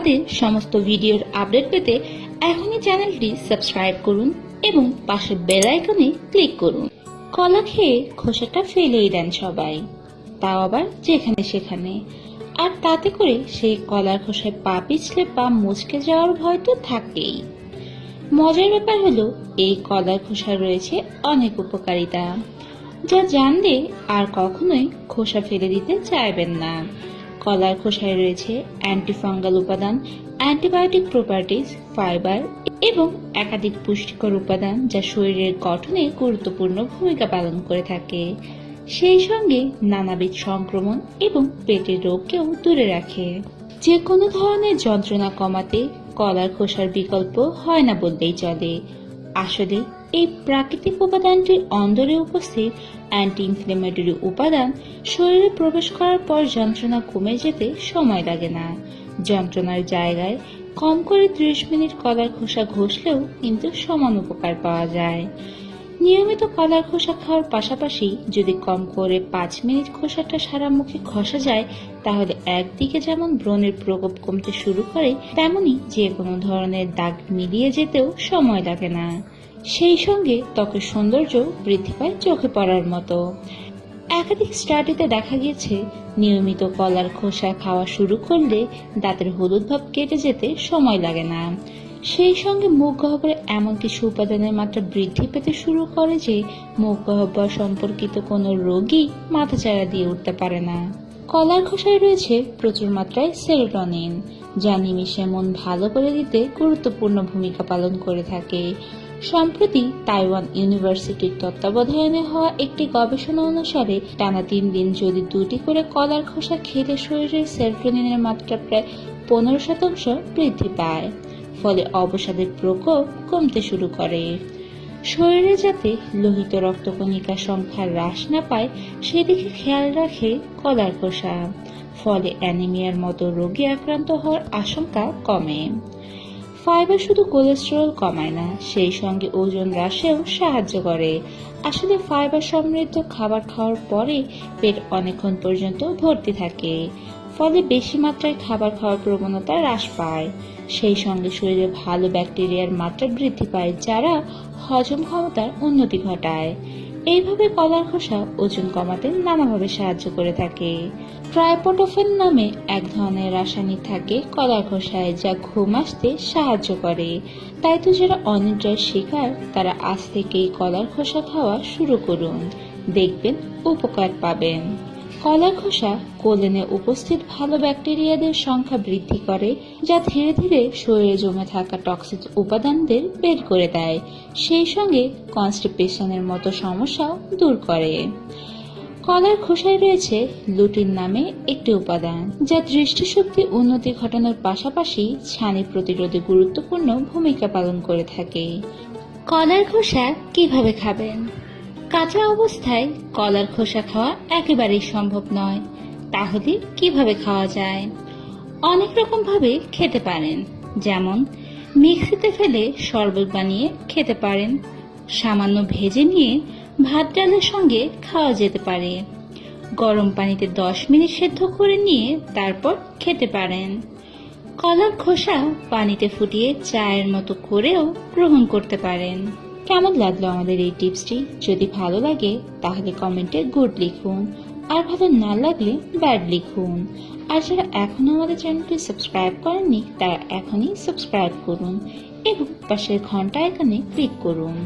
তাদের সমস্ত ভিডিওর আপডেট পেতে এখনই চ্যানেলটি সাবস্ক্রাইব করুন এবং পাশে বেল আইকনে ক্লিক করুন। কলা খেয়ে খোসাটা ফেলেই দেন সবাই। তাও আবার যেখানে সেখানে। আর তাতে করে সেই কলার খোসায় পা পিছলে পা মুচকে যাওয়ার ভয় তো থাকেই। মজার ব্যাপার হলো, এই কলার খোসার রয়েছে অনেক উপকারিতা। যা জানলে আর কখনোই খোসা ফেলে দিতে চাইবেন না। কলার খোসায় রয়েছে অ্যান্টিফাঙ্গাল উপাদান, অ্যান্টিবায়োটিক প্রপার্টিজ ফাইবার এবং একাধিক পুষ্টিকর উপাদান যা শরীরের গঠনে গুরুত্বপূর্ণ ভূমিকা পালন করে থাকে। সেই সঙ্গে নানাবিধ সংক্রমণ এবং পেটের রোগকেও দূরে রাখে। যে কোনো ধরনের যন্ত্রণা কমাতে কলার খোসার বিকল্প হয় না বললেই চলে। আসলে, এই প্রাকৃতিক উপাদানটির অন্দরে উপস্থিত অ্যান্টি ইনফ্লেমেটরি উপাদান শরীরে প্রবেশ করার পর যন্ত্রণা কমে যেতে সময় লাগে না। যন্ত্রণার জায়গায় কম করে ত্রিশ মিনিট কলার খোসা ঘষলেও কিন্তু সমান উপকার পাওয়া যায়। নিয়মিত কলার খোসা খাওয়ার পাশাপাশি যদি কম করে পাঁচ মিনিট খোসাটা সারা মুখে ঘষা যায়, তাহলে একদিকে যেমন ব্রণের প্রকোপ কমতে শুরু করে, তেমনি যে কোনো ধরনের দাগ মিলিয়ে যেতেও সময় লাগে না। সেই সঙ্গে ত্বকের সৌন্দর্য বৃদ্ধি পায় চোখে পড়ার মতো। একাধিক স্টাডিতে দেখা গিয়েছে, নিয়মিত কলার খোসা খাওয়া শুরু করলে দাঁতের হলুদ ভাব কেটে যেতে সময় লাগে না। সেই সঙ্গে মুখ গহ্বরে এমন কিছু উপাদানের মাত্রা বৃদ্ধি পেতে শুরু করে যে মুখ গহ্বর সম্পর্কিত কোনো রোগী মাথাচাড়া দিয়ে উঠতে পারে না। কলার খোসায় রয়েছে প্রচুর মাত্রায় সেরোটনিন, যা নিমিষে মন ভালো করে দিতে গুরুত্বপূর্ণ ভূমিকা পালন করে থাকে। সম্প্রতি তাইওয়ান ইউনিভার্সিটির তত্ত্বাবধানে হওয়া একটি গবেষণা অনুসারে টানা তিন দিন যদি দুটি করে কলার খোসা খেলে শরীরের সেরোটোনিনের মাত্রা প্রায় পনেরো শতাংশ বৃদ্ধি পায়। ফলে অবসাদের প্রকোপ কমতে শুরু করে। শরীরে যাতে লোহিত রক্তকণিকার সংখ্যা হ্রাস না পায়, সেদিকে খেয়াল রাখে কলার খোসা। ফলে অ্যানিমিয়ার মতো রোগে আক্রান্ত হওয়ার আশঙ্কা কমে। ফাইবার শুধু কোলেস্টেরল কমায় না, সেই সঙ্গে ওজন হ্রাসেও সাহায্য করে। আসলে ফাইবার সমৃদ্ধ খাবার খাওয়ার পরে পেট অনেকক্ষণ পর্যন্ত ভর্তি থাকে। ফলে বেশি মাত্রায় খাবার খাওয়ার প্রবণতা হ্রাস পায়। সেই সঙ্গে শরীরে ভালো ব্যাকটেরিয়ার মাত্রা বৃদ্ধি পায়, যারা হজম ক্ষমতার উন্নতি ঘটায়। এইভাবে কলার খোসা ওজন কমাতে নানাভাবে সাহায্য করে থাকে। ট্রাইপোটোফেন নামে এক ধরনের রাসায়নিক থাকে কলার খোসায়, যা ঘুম আসতে সাহায্য করে। তাই তো যারা অনিদ্রার শিকার, তারা আজ থেকেই কলার খোসা খাওয়া শুরু করুন। দেখবেন উপকার পাবেন। কলার খোসা কোলেনে উপস্থিত ভালো ব্যাকটেরিয়াদের সংখ্যা বৃদ্ধি করে, যা ধীরে ধীরে শরীরে জমে থাকা টক্সিক উপাদানদের বের করে দেয়। সেই সঙ্গে কনস্টিপেশনের মতো সমস্যাও দূর করে। কলার খোসায় রয়েছে লুটিন নামে একটি উপাদান, যা দৃষ্টিশক্তি উন্নতি ঘটানোর পাশাপাশি ছানি প্রতিরোধে গুরুত্বপূর্ণ ভূমিকা পালন করে থাকে। কলার খোসা কীভাবে খাবেন? কাঁচা অবস্থায় কলার খোসা খাওয়া একেবারেই সম্ভব নয়। তাহলে কীভাবে খাওয়া যায়? অনেক রকম ভাবে খেতে পারেন। যেমন, মিক্সিতে ফেলে শরবত বানিয়ে খেতে পারেন। সামান্য ভেজে নিয়ে ভাত ডালের সঙ্গে খাওয়া যেতে পারে। গরম পানিতে দশ মিনিট সেদ্ধ করে নিয়ে তারপর খেতে পারেন। কলার খোসা পানিতে ফুটিয়ে চায়ের মতো করেও গ্রহণ করতে পারেন। কেমন লাগল আমাদের এই টিপসটি? যদি ভালো লাগে, তাহলে কমেন্টে গুড লিখুন। আর ভালো না লাগলে ব্যাড লিখুন। আর যারা এখনও আমাদের চ্যানেলটি সাবস্ক্রাইব করেননি, তারা এখনই সাবস্ক্রাইব করুন এবং পাশের ঘণ্টা এখানে ক্লিক করুন।